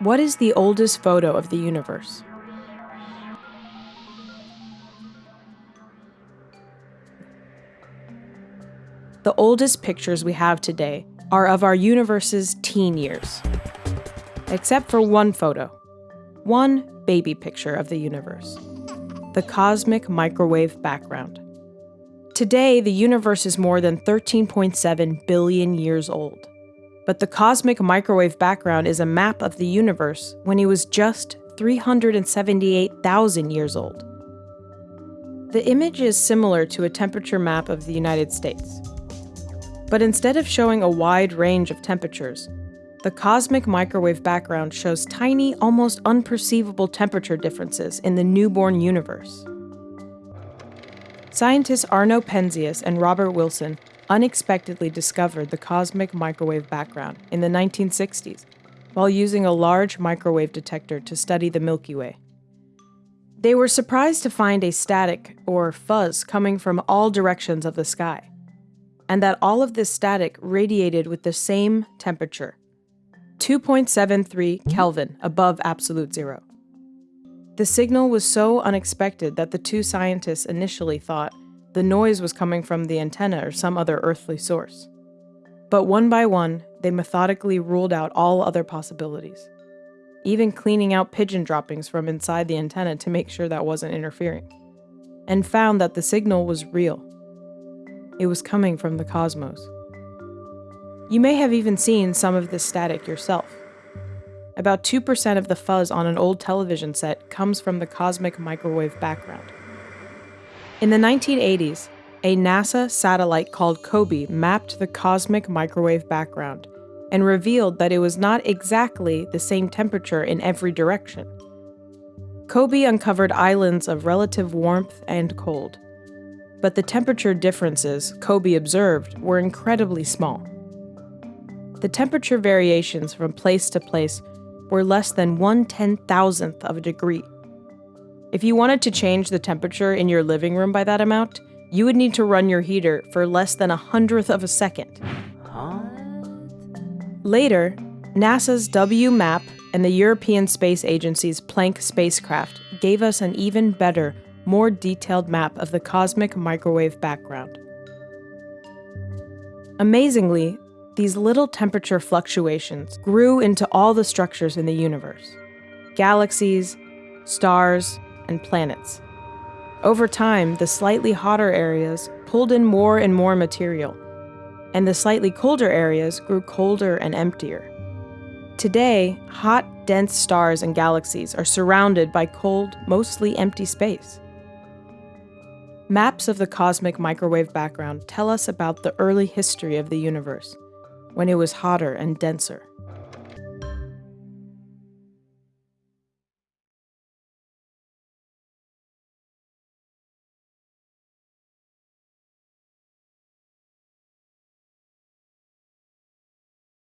What is the oldest photo of the universe? The oldest pictures we have today are of our universe's teen years. Except for one photo, one baby picture of the universe the cosmic microwave background. Today, the universe is more than 13.7 billion years old. But the cosmic microwave background is a map of the universe when he was just 378,000 years old. The image is similar to a temperature map of the United States. But instead of showing a wide range of temperatures, the cosmic microwave background shows tiny, almost unperceivable temperature differences in the newborn universe. Scientists Arno Penzias and Robert Wilson unexpectedly discovered the cosmic microwave background in the 1960s while using a large microwave detector to study the Milky Way. They were surprised to find a static, or fuzz, coming from all directions of the sky, and that all of this static radiated with the same temperature 2.73 Kelvin above absolute zero. The signal was so unexpected that the two scientists initially thought the noise was coming from the antenna or some other earthly source. But one by one, they methodically ruled out all other possibilities, even cleaning out pigeon droppings from inside the antenna to make sure that wasn't interfering, and found that the signal was real. It was coming from the cosmos. You may have even seen some of this static yourself. About 2% of the fuzz on an old television set comes from the cosmic microwave background. In the 1980s, a NASA satellite called COBE mapped the cosmic microwave background and revealed that it was not exactly the same temperature in every direction. COBE uncovered islands of relative warmth and cold, but the temperature differences COBE observed were incredibly small. The temperature variations from place to place were less than one ten thousandth of a degree. If you wanted to change the temperature in your living room by that amount, you would need to run your heater for less than a hundredth of a second. Later, NASA's WMAP and the European Space Agency's Planck spacecraft gave us an even better, more detailed map of the cosmic microwave background. Amazingly, these little temperature fluctuations grew into all the structures in the universe galaxies, stars, and planets. Over time, the slightly hotter areas pulled in more and more material, and the slightly colder areas grew colder and emptier. Today, hot, dense stars and galaxies are surrounded by cold, mostly empty space. Maps of the cosmic microwave background tell us about the early history of the universe when it was hotter and denser.